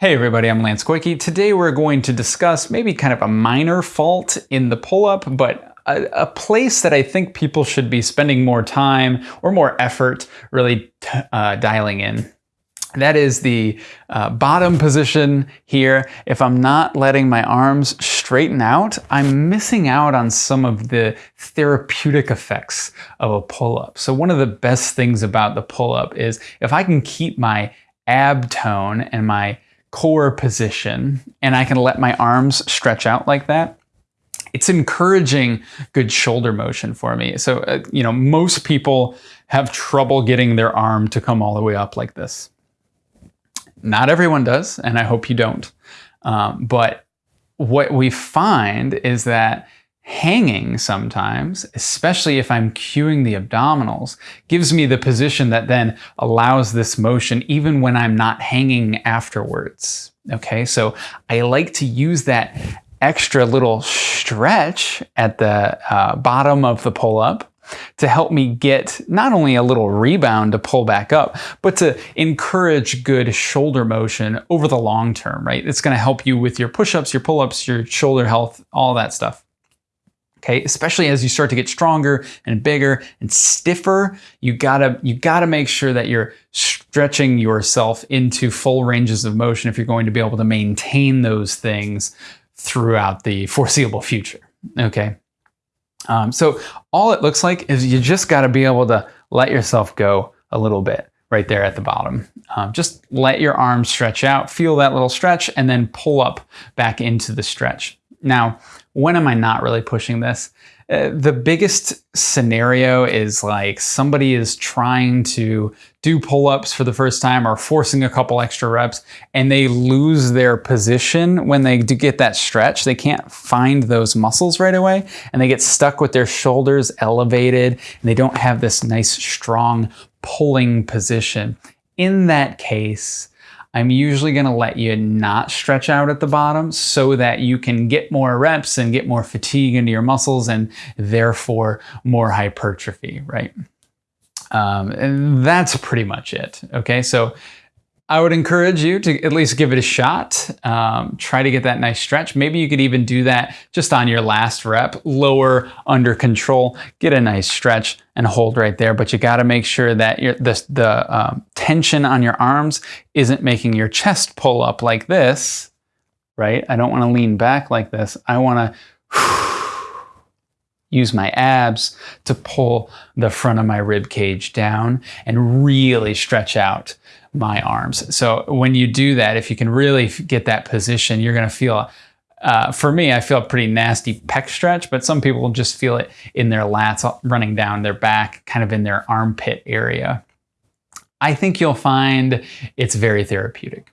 Hey everybody, I'm Lance Goyke. Today we're going to discuss maybe kind of a minor fault in the pull-up, but a, a, place that I think people should be spending more time or more effort really uh, dialing in. That is the uh, bottom position here. If I'm not letting my arms straighten out, I'm missing out on some of the therapeutic effects of a pull-up. So one of the best things about the pull-up is if I can keep my ab tone and my core position and I can let my arms stretch out like that, it's encouraging good shoulder motion for me. So, uh, you know, most people have trouble getting their arm to come all the way up like this. Not everyone does, and I hope you don't. Um, but what we find is that hanging sometimes, especially if I'm cueing the abdominals, gives me the position that then allows this motion even when I'm not hanging afterwards. Okay, so I like to use that extra little stretch at the uh, bottom of the pull-up to help me get not only a little rebound to pull back up, but to encourage good shoulder motion over the long term, right? It's gonna help you with your push-ups, your pull-ups, your shoulder health, all that stuff okay? Especially as you start to get stronger and bigger and stiffer, you gotta, you gotta make sure that you're stretching yourself into full ranges of motion if you're going to be able to maintain those things throughout the foreseeable future, okay? Um, so all it looks like is you just gotta be able to let yourself go a little bit right there at the bottom. Um, just let your arms stretch out, feel that little stretch, and then pull up back into the stretch. Now, when am I not really pushing this? Uh, the biggest scenario is like somebody is trying to do pull-ups for the first time or forcing a couple extra reps and they lose their position when they do get that stretch. They can't find those muscles right away and they get stuck with their shoulders elevated and they don't have this nice strong pulling position. In that case, I'm usually gonna let you not stretch out at the bottom so that you can get more reps and get more fatigue into your muscles and therefore more hypertrophy, right? Um, and that's pretty much it, okay? So I would encourage you to at least give it a shot. Um, try to get that nice stretch. Maybe you could even do that just on your last rep, lower under control, get a nice stretch and hold right there. But you got to make sure that your, the, the um, tension on your arms isn't making your chest pull up like this, right? I don't want to lean back like this. I want to use my abs to pull the front of my rib cage down and really stretch out my arms. So when you do that, if you can really get that position, you're going to feel, uh, for me, I feel a pretty nasty pec stretch, but some people just feel it in their lats running down their back, kind of in their armpit area. I think you'll find it's very therapeutic.